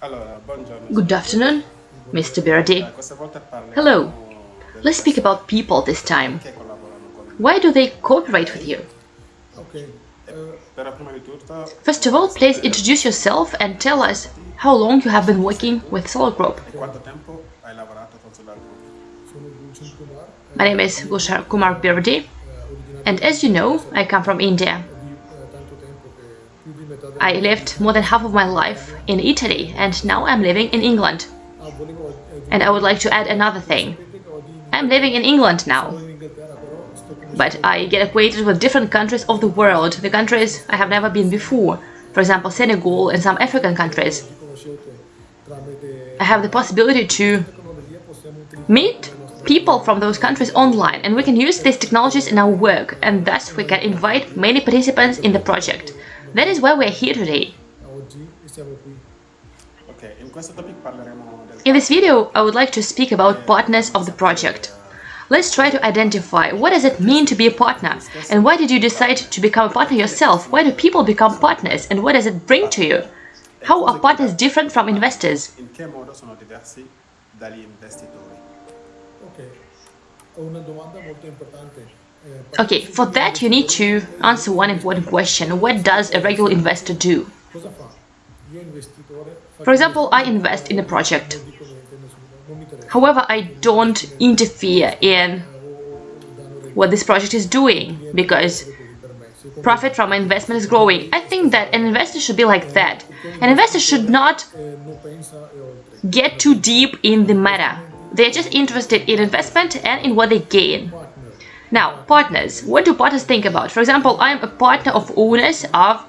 Good afternoon, Mr. Berardi. Hello. Let's speak about people this time. Why do they cooperate with you? First of all, please introduce yourself and tell us how long you have been working with Solar Group. My name is Gulshan Kumar Berardi, and as you know, I come from India. I lived more than half of my life in Italy and now I'm living in England. And I would like to add another thing. I'm living in England now. But I get acquainted with different countries of the world, the countries I have never been before. For example, Senegal and some African countries. I have the possibility to meet people from those countries online and we can use these technologies in our work and thus we can invite many participants in the project. That is why we're here today. In this video, I would like to speak about partners of the project. Let's try to identify what does it mean to be a partner and why did you decide to become a partner yourself? Why do people become partners and what does it bring to you? How are partners different from investors? Okay, for that you need to answer one important question. What does a regular investor do? For example, I invest in a project. However, I don't interfere in what this project is doing because profit from my investment is growing. I think that an investor should be like that. An investor should not get too deep in the matter. They're just interested in investment and in what they gain. Now, partners. What do partners think about? For example, I am a partner of owners of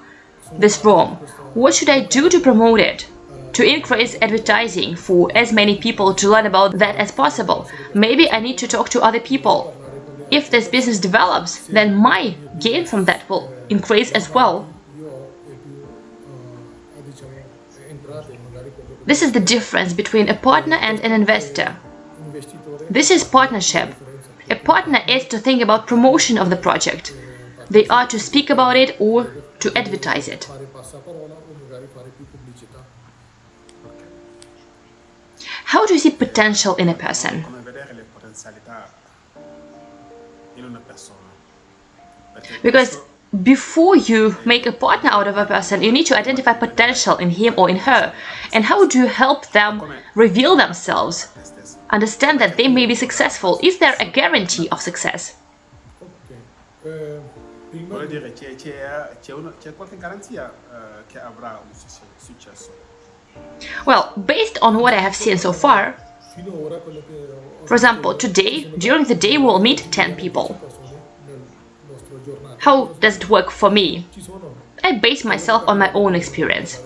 this room. What should I do to promote it? To increase advertising for as many people to learn about that as possible. Maybe I need to talk to other people. If this business develops, then my gain from that will increase as well. This is the difference between a partner and an investor. This is partnership. A partner is to think about promotion of the project. They are to speak about it or to advertise it. How do you see potential in a person? Because before you make a partner out of a person, you need to identify potential in him or in her. And how do you help them reveal themselves? understand that they may be successful. Is there a guarantee of success? Well, based on what I have seen so far, for example, today, during the day, we'll meet 10 people. How does it work for me? I base myself on my own experience.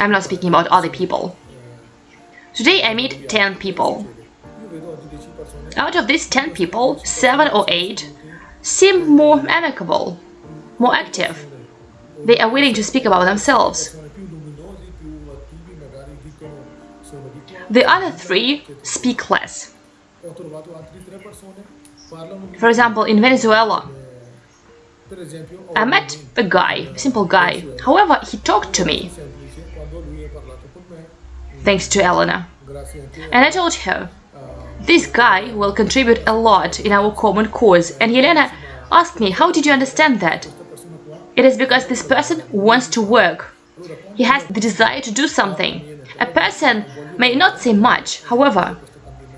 I'm not speaking about other people. Today I meet 10 people. Out of these 10 people, 7 or 8 seem more amicable, more active. They are willing to speak about themselves. The other three speak less. For example, in Venezuela, I met a guy, a simple guy. However, he talked to me thanks to Elena. And I told her, this guy will contribute a lot in our common cause. And Elena asked me, how did you understand that? It is because this person wants to work. He has the desire to do something. A person may not say much, however,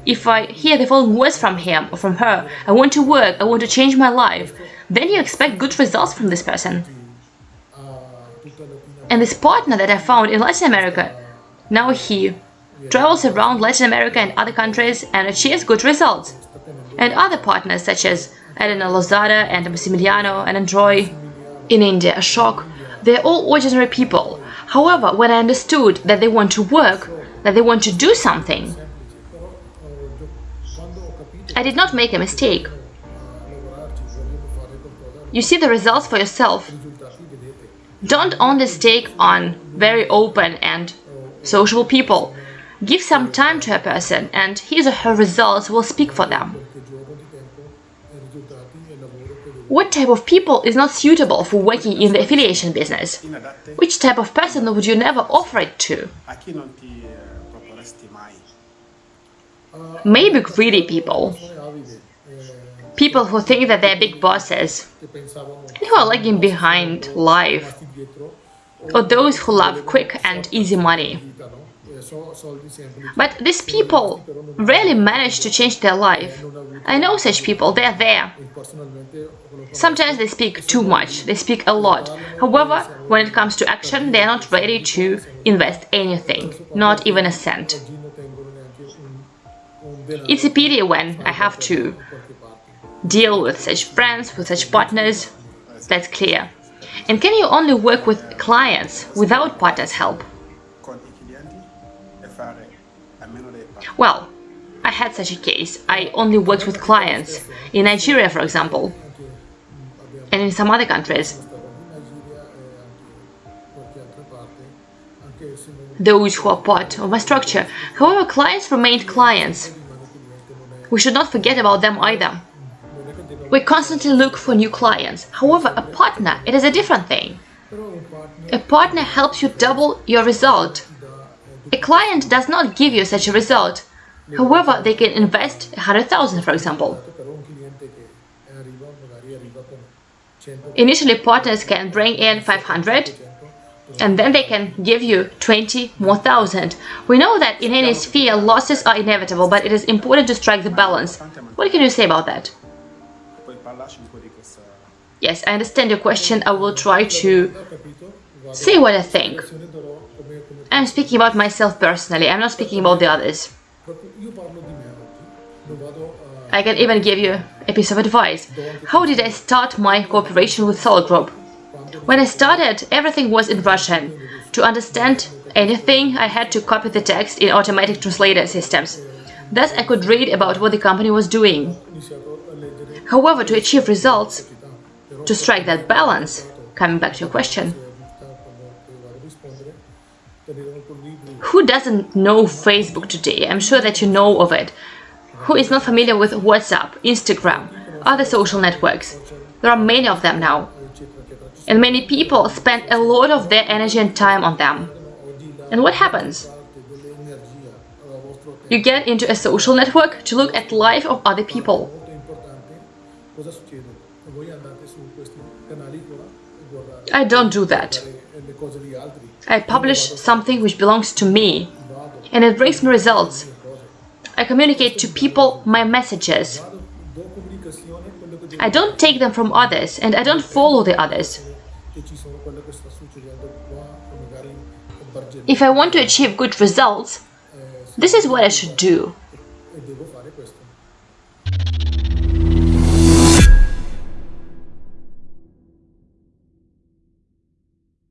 if I hear the following words from him or from her, I want to work, I want to change my life, then you expect good results from this person. And this partner that I found in Latin America now he travels around Latin America and other countries and achieves good results. And other partners such as Elena Lozada and Massimiliano and Androy in India, Ashok, they're all ordinary people. However, when I understood that they want to work, that they want to do something, I did not make a mistake. You see the results for yourself. Don't only stake on very open and sociable people. Give some time to a person and his or her results will speak for them. What type of people is not suitable for working in the affiliation business? Which type of person would you never offer it to? Maybe greedy people. People who think that they're big bosses. And who are lagging behind life. Or those who love quick and easy money. But these people rarely manage to change their life. I know such people, they are there. Sometimes they speak too much, they speak a lot. However, when it comes to action, they are not ready to invest anything, not even a cent. It's a pity when I have to deal with such friends, with such partners, that's clear. And can you only work with clients without partners' help? Well, I had such a case. I only worked with clients. In Nigeria, for example, and in some other countries. Those who are part of my structure. However, clients remained clients. We should not forget about them either. We constantly look for new clients. However, a partner, it is a different thing. A partner helps you double your result. A client does not give you such a result. However, they can invest 100,000 for example. Initially, partners can bring in 500 and then they can give you 20 more thousand. We know that in any sphere losses are inevitable, but it is important to strike the balance. What can you say about that? Yes, I understand your question. I will try to say what I think. I'm speaking about myself personally. I'm not speaking about the others. I can even give you a piece of advice. How did I start my cooperation with Solar Group? When I started, everything was in Russian. To understand anything, I had to copy the text in automatic translator systems. Thus, I could read about what the company was doing. However, to achieve results, to strike that balance, coming back to your question, who doesn't know Facebook today? I'm sure that you know of it. Who is not familiar with WhatsApp, Instagram, other social networks? There are many of them now. And many people spend a lot of their energy and time on them. And what happens? You get into a social network to look at life of other people. I don't do that. I publish something which belongs to me and it brings me results. I communicate to people my messages. I don't take them from others and I don't follow the others. If I want to achieve good results, this is what I should do.